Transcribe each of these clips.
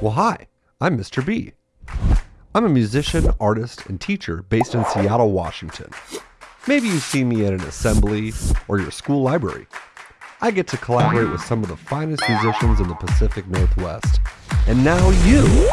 Well, hi, I'm Mr. B. I'm a musician, artist, and teacher based in Seattle, Washington. Maybe you've seen me at an assembly or your school library. I get to collaborate with some of the finest musicians in the Pacific Northwest. And now you!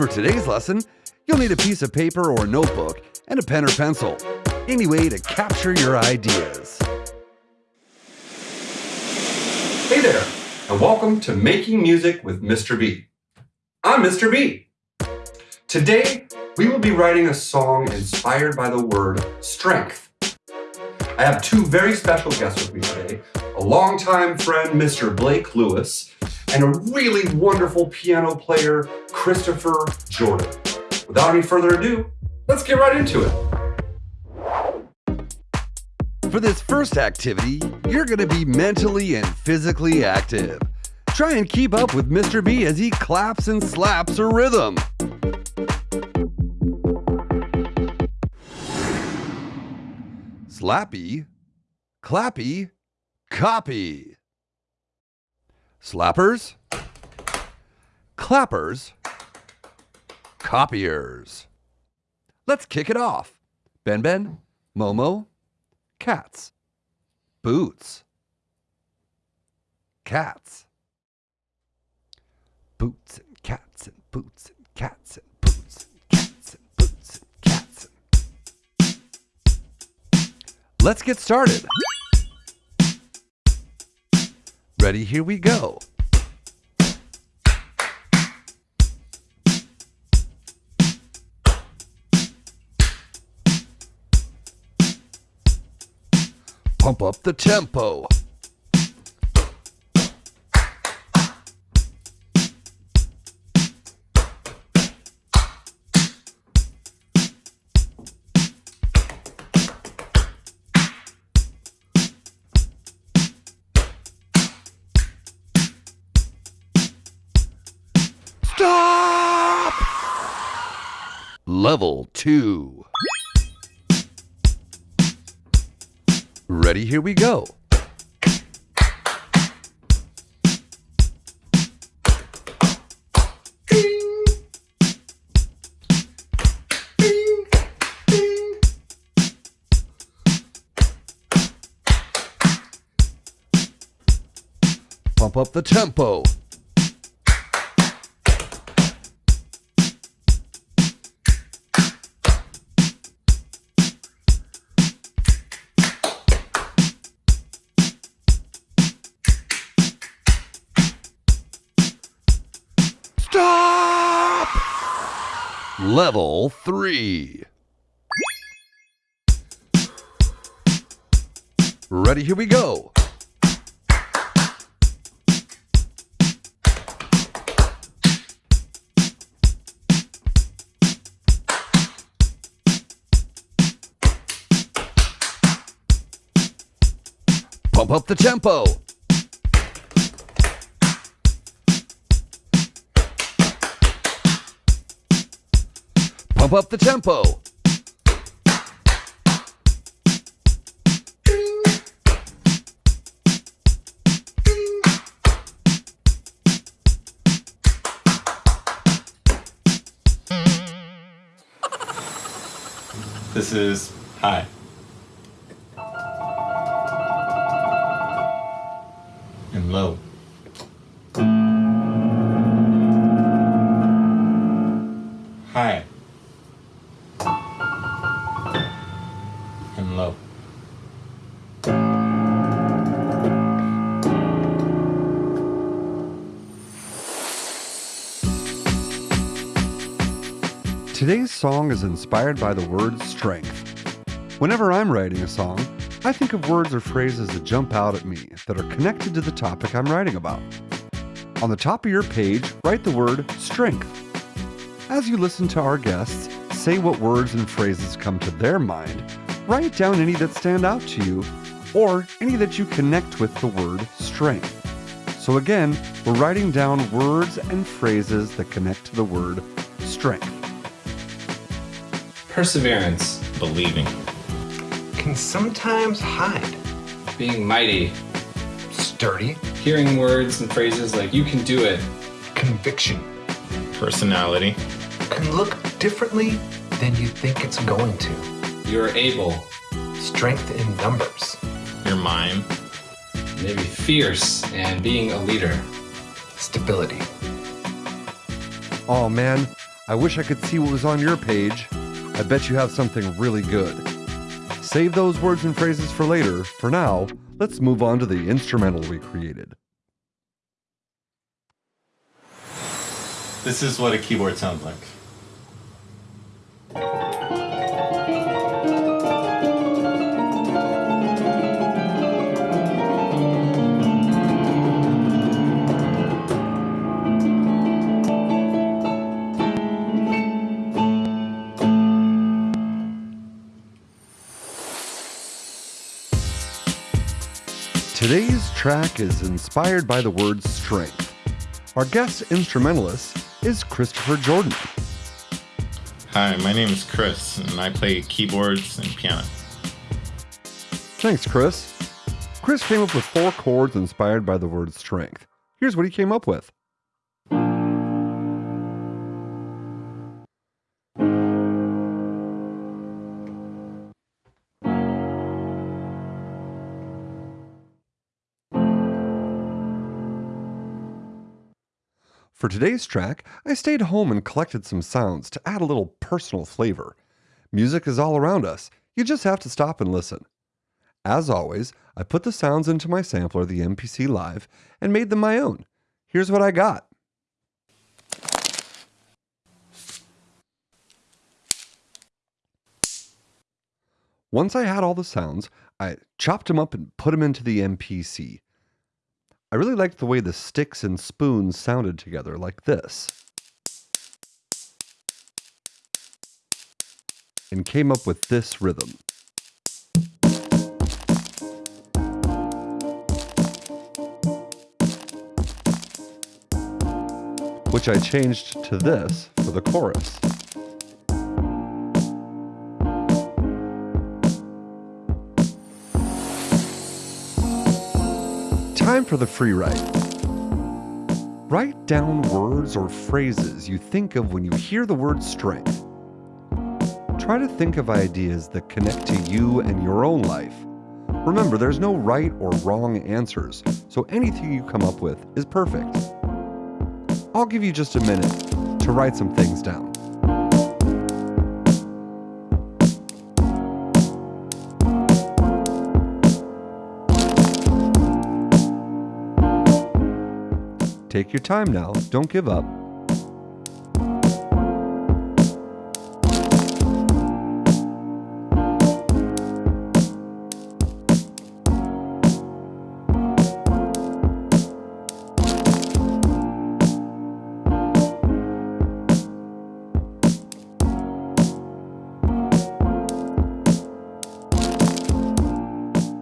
For today's lesson, you'll need a piece of paper or notebook and a pen or pencil. Any way to capture your ideas. Hey there, and welcome to Making Music with Mr. B. I'm Mr. B. Today, we will be writing a song inspired by the word strength. I have two very special guests with me today a longtime friend, Mr. Blake Lewis, and a really wonderful piano player, Christopher Jordan. Without any further ado, let's get right into it. For this first activity, you're going to be mentally and physically active. Try and keep up with Mr. B as he claps and slaps a rhythm. Slappy, clappy, copy. Slappers, clappers, copiers. Let's kick it off. Ben Ben, Momo, cats, boots, cats, boots and cats and boots and cats and boots and cats and boots and cats. And... Let's get started. Ready? Here we go. Pump up the tempo. Level 2. Ready? Here we go. Pump up the tempo. Level 3. Ready? Here we go. Pump up the tempo. Pump up the tempo. This is high. Today's song is inspired by the word strength. Whenever I'm writing a song, I think of words or phrases that jump out at me that are connected to the topic I'm writing about. On the top of your page, write the word strength. As you listen to our guests, say what words and phrases come to their mind, write down any that stand out to you or any that you connect with the word strength. So, again, we're writing down words and phrases that connect to the word strength. Perseverance, Believing. can sometimes hide. being mighty, Sturdy, hearing words and phrases like you can do it, conviction Personality. can look differently than you think it's going to. you're able, Strength in numbers, Your mind. maybe fierce, and being a leader. stability, Oh man, I wish I could see what was on your page. I bet you have something really good. Save those words and phrases for later. For now, let's move on to the instrumental we created. This is what a keyboard sounds like. Today's track is inspired by the word strength. Our guest instrumentalist is Christopher Jordan. Hi, my name is Chris, and I play keyboards and piano. Thanks, Chris. Chris came up with four chords inspired by the word strength. Here's what he came up with. For today's track, I stayed home and collected some sounds to add a little personal flavor. Music is all around us, you just have to stop and listen. As always, I put the sounds into my sampler, the MPC Live, and made them my own. Here's what I got. Once I had all the sounds, I chopped them up and put them into the MPC. I really liked the way the sticks and spoons sounded together, like this. And came up with this rhythm. Which I changed to this for the chorus. For the free write. Write down words or phrases you think of when you hear the word strength. Try to think of ideas that connect to you and your own life. Remember, there's no right or wrong answers, so anything you come up with is perfect. I'll give you just a minute to write some things down. Take your time now, don't give up.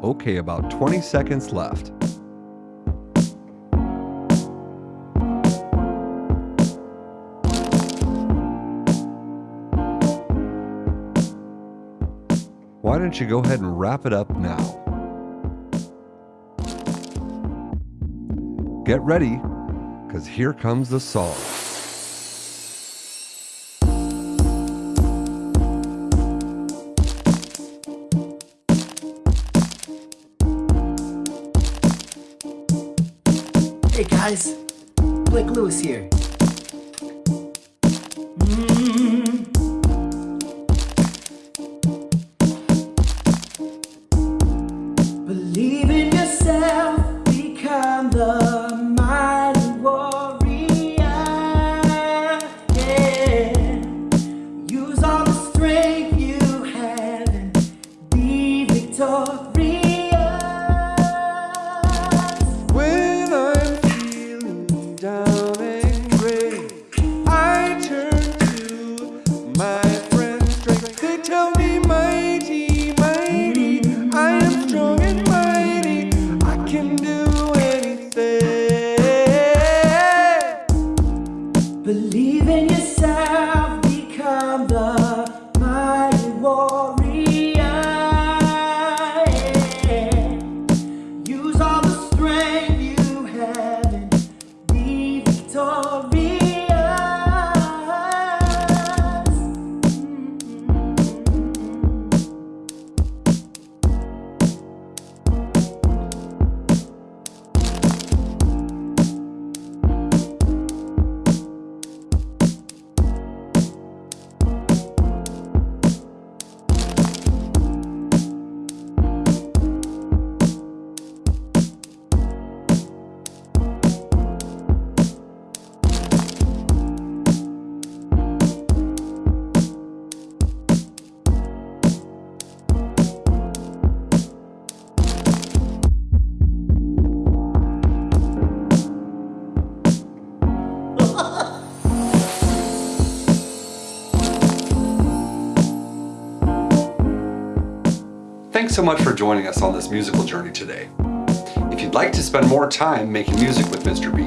Okay, about 20 seconds left. Why don't you go ahead and wrap it up now? Get ready, because here comes the song. Hey guys, Blake Lewis here. So much for joining us on this musical journey today. If you'd like to spend more time making music with Mr. B,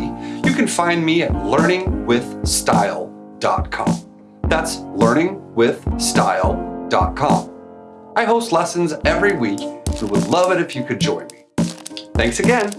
you can find me at learningwithstyle.com. That's learningwithstyle.com. I host lessons every week and would love it if you could join me. Thanks again.